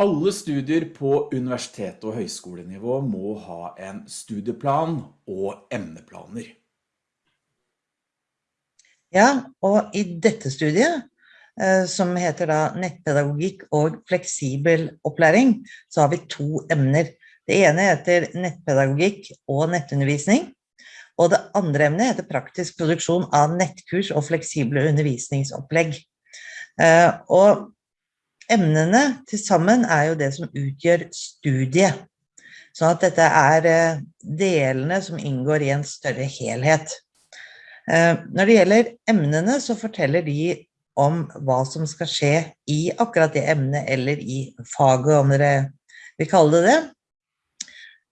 Alle studier på universitet- og høyskolenivå må ha en studieplan og emneplaner. Ja, og i dette studiet, eh, som heter da nettpedagogikk og fleksibel opplæring, så har vi to emner. Det ene heter nettpedagogikk og nettundervisning, og det andre emnet heter praktisk produksjon av nettkurs og fleksible undervisningsopplegg. Eh, og Emnene til sammen er jo det som utgjør studiet. Så at dette er eh, delene som inngår i en større helhet. Eh, når det gjelder emnene, så forteller de om hva som skal skje i akkurat det emnet, eller i faget, om dere vil kalle det det.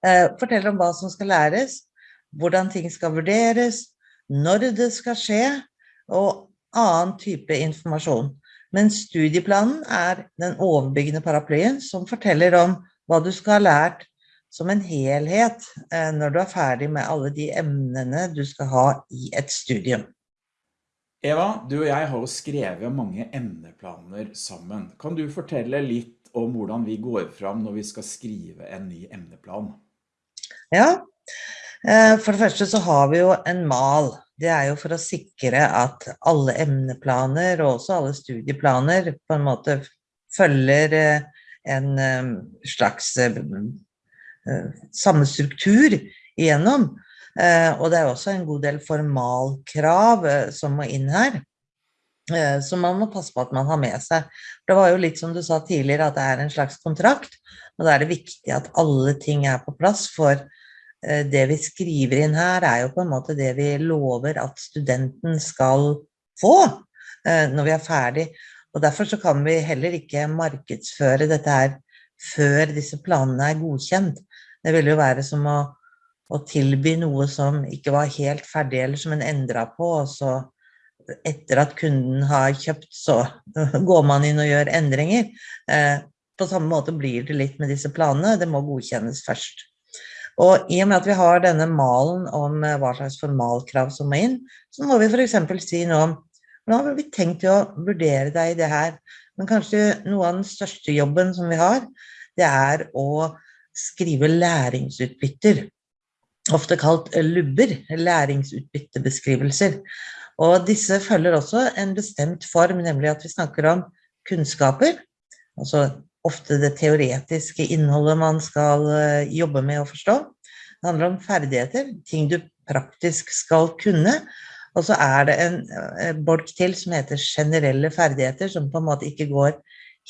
Eh, forteller om hva som skal læres, hvordan ting skal vurderes, når det skal skje, og annen type informasjon. Men studieplanen er den overbyggende paraplyen som forteller om hva du skal ha lært som en helhet eh, når du er ferdig med alle de emnene du skal ha i et studium. Eva, du og jeg har jo skrevet mange emneplaner sammen. Kan du fortelle litt om hvordan vi går fram når vi skal skrive en ny emneplan? Ja, eh, for det første så har vi jo en mal det er jo for å sikre at alle emneplaner og også alle studieplaner på en måte følger eh, en eh, slags eh, samme struktur igjennom. Og det er også en god del formalkrav som må inn her, Så man må passe på at man har med seg. Det var jo litt som du sa tidligere, at det er en slags kontrakt, og da er det viktig at alle ting er på plass for det vi skriver inn her er jo på en måte det vi lover at studenten skal få eh, når vi er ferdig. Og derfor så kan vi heller ikke markedsføre dette her før disse planene er godkjent. Det vil jo være som å, å tilby noe som ikke var helt ferdig, eller som en endret på, og så etter at kunden har kjøpt, så går man inn og gjør endringer. Eh, på samme måte blir det litt med disse planene, det må godkjennes først. Og i og med at vi har denne malen om eh, hva slags formalkrav som må inn, så må vi eksempel si noe om hvordan har vi tenkt å vurdere deg i det her? Men kanskje noe av den største jobben som vi har, det er å skrive læringsutbytter. Ofte kalt lubber, læringsutbyttebeskrivelser. Og disse følger også en bestemt form, nemlig at vi snakker om kunnskaper, altså ofte det teoretiske innholdet man skal eh, jobbe med å forstå. Det handler om ferdigheter, ting du praktisk skal kunne. Og så er det en eh, bolk til som heter generelle ferdigheter, som på en måte ikke går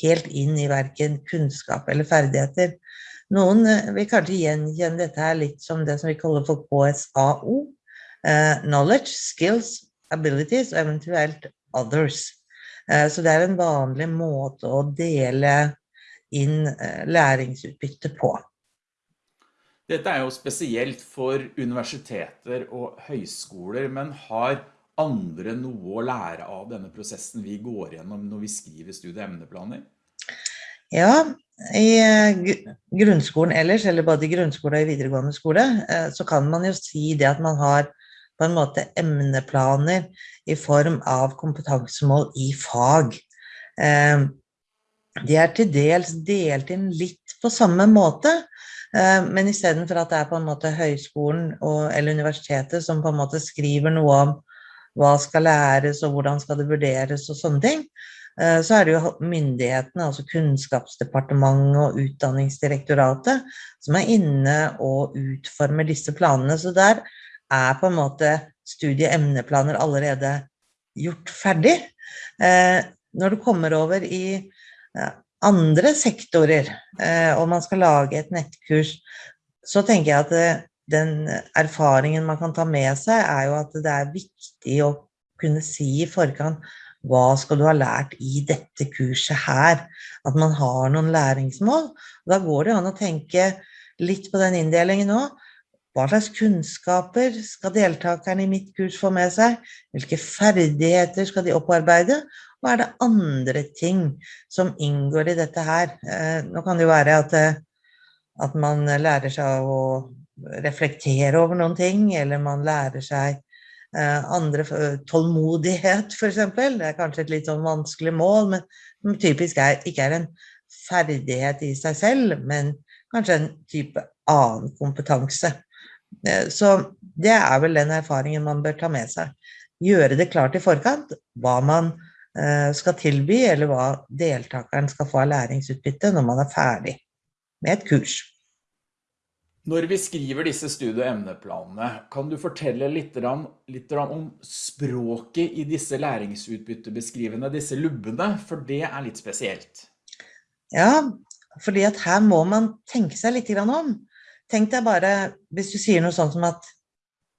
helt inn i verken kunnskap eller ferdigheter. Noen eh, vil kanskje gjenkjenne dette her litt som det som vi kaller for KSAO. knowledge, skills, abilities og eventuelt others. så det er en vanlig måte å dele inn eh, læringsutbytte på. Dette er jo spesielt for universiteter og høyskoler, men har andre noe å lære av denne prosessen vi går gjennom når vi skriver studieemneplaner? Ja, i eh, grunnskolen ellers, eller både i grunnskole og i videregående skole, eh, så kan man jo si det at man har på en måte emneplaner i form av kompetansemål i fag. De er til dels delt inn litt på samme måte, eh, men i stedet for at det er på en måte høyskolen og, eller universitetet som på en måte skriver noe om hva skal læres og hvordan skal det vurderes og sånne ting, eh, så er det jo myndighetene, altså Kunnskapsdepartementet og Utdanningsdirektoratet, som er inne og utformer disse planene. Så der er på en måte studieemneplaner allerede gjort ferdig. Eh, når du kommer over i andre sektorer, eh, og man skal lage et nettkurs, så tenker jeg at eh, den erfaringen man kan ta med seg, er jo at det er viktig å kunne si i forkant hva skal du ha lært i dette kurset her? At man har noen læringsmål. Da går det an å tenke litt på den inndelingen òg. Hva slags kunnskaper skal deltakerne i mitt kurs få med seg? Hvilke ferdigheter skal de opparbeide? Hva er det andre ting som inngår i dette her? Eh, nå kan det jo være at, eh, at man lærer seg å reflektere over noen ting, eller man lærer seg eh, andre tålmodighet, eksempel. Det er kanskje et litt sånn vanskelig mål, men typisk er, ikke er en ferdighet i seg selv, men kanskje en type annen kompetanse. Så det er vel den erfaringen man bør ta med seg. Gjøre det klart i forkant hva man skal tilby, eller hva deltakeren skal få av læringsutbytte når man er ferdig med et kurs. Når vi skriver disse studie- og emneplanene, kan du fortelle litt, litt om språket i disse læringsutbyttebeskrivende, disse lubbene, for det er litt spesielt. Ja, fordi at her må man tenke seg litt om. Tenk deg bare, hvis du sier noe sånt som at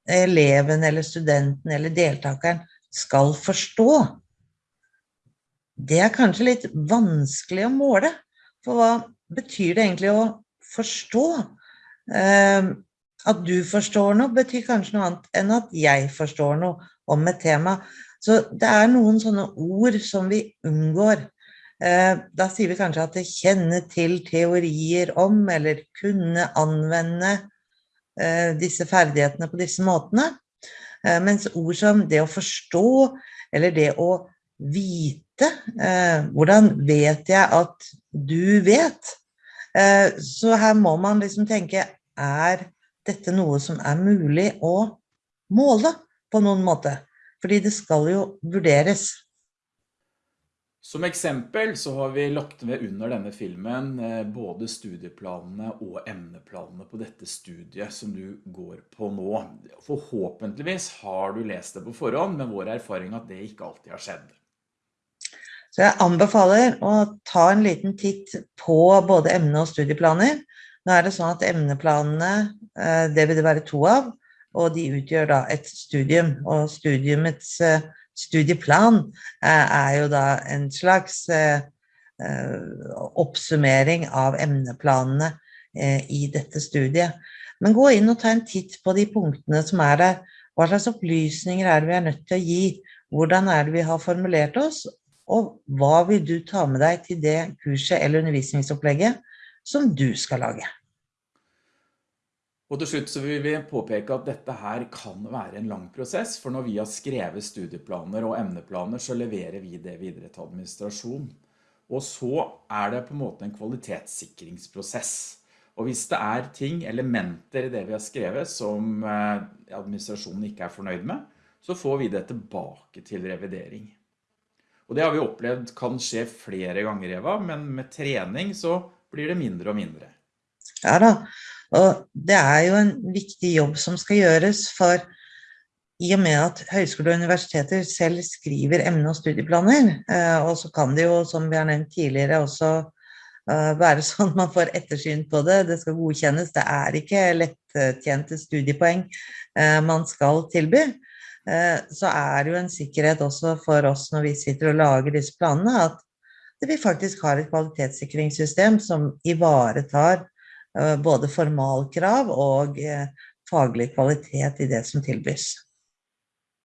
eleven eller studenten eller deltakeren skal forstå. Det er kanskje litt vanskelig å måle, for hva betyr det egentlig å forstå? Ehm, at du forstår noe betyr kanskje noe annet enn at jeg forstår noe om et tema. Så det er noen sånne ord som vi unngår. Ehm, da sier vi kanskje at det kjenner til teorier om, eller kunne anvende eh, disse ferdighetene på disse måtene. Mens ord som det å forstå, eller det å vite, eh, hvordan vet jeg at du vet? Så her må man liksom tenke, er dette noe som er mulig å måle på noen måte? Fordi det skal jo vurderes. Som eksempel så har vi lagt ved under denne filmen eh, både studieplanene og emneplanene på dette studiet som du går på nå. Forhåpentligvis har du lest det på forhånd, men vår erfaring at det ikke alltid har skjedd. Så jeg anbefaler å ta en liten titt på både emne og studieplaner, nå er det sånn at emneplanene, eh, det vil det være to av, og de utgjør da et studium, og studiumets eh, studieplan eh, er jo da en slags oppsummering av emneplanene i dette studiet. Men gå inn og ta en titt på de punktene som er der. Hva slags opplysninger er det vi er nødt til å gi? Hvordan er det vi har formulert oss? Og hva vil du ta med deg til det kurset eller undervisningsopplegget som du skal lage? Og til slutt så vil vi påpeke at dette her kan være en lang prosess, for når vi har skrevet studieplaner og emneplaner, så leverer vi det videre til administrasjon. Og så er det på en måte en kvalitetssikringsprosess. Og hvis det er ting, elementer i det vi har skrevet, som eh, administrasjonen ikke er fornøyd med, så får vi det tilbake til revidering. Og det har vi opplevd kan skje flere ganger, Eva, men med trening så blir det mindre og mindre. Ja da, og det er jo en viktig jobb som skal gjøres, for i og med at høyskole og universiteter selv skriver emne- og studieplaner, eh, og så kan det jo, som vi har nevnt tidligere, også eh, være sånn man får ettersyn på det, det skal godkjennes, det er ikke lettjente studiepoeng eh, man skal tilby, så er det jo en sikkerhet også for oss når vi sitter og lager disse planene, at vi faktisk har et kvalitetssikringssystem som ivaretar Eh, både formalkrav og eh, faglig kvalitet i det som tilbys.